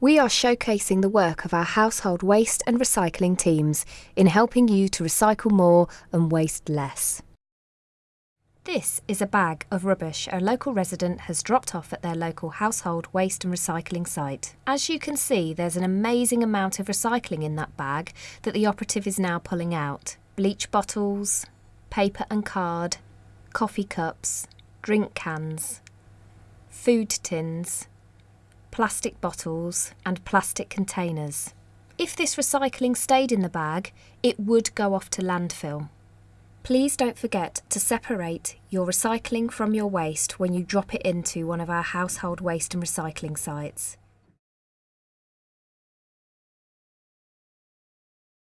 We are showcasing the work of our household waste and recycling teams in helping you to recycle more and waste less. This is a bag of rubbish a local resident has dropped off at their local household waste and recycling site. As you can see, there's an amazing amount of recycling in that bag that the operative is now pulling out. Bleach bottles, paper and card, coffee cups, drink cans, food tins, plastic bottles and plastic containers. If this recycling stayed in the bag, it would go off to landfill. Please don't forget to separate your recycling from your waste when you drop it into one of our household waste and recycling sites.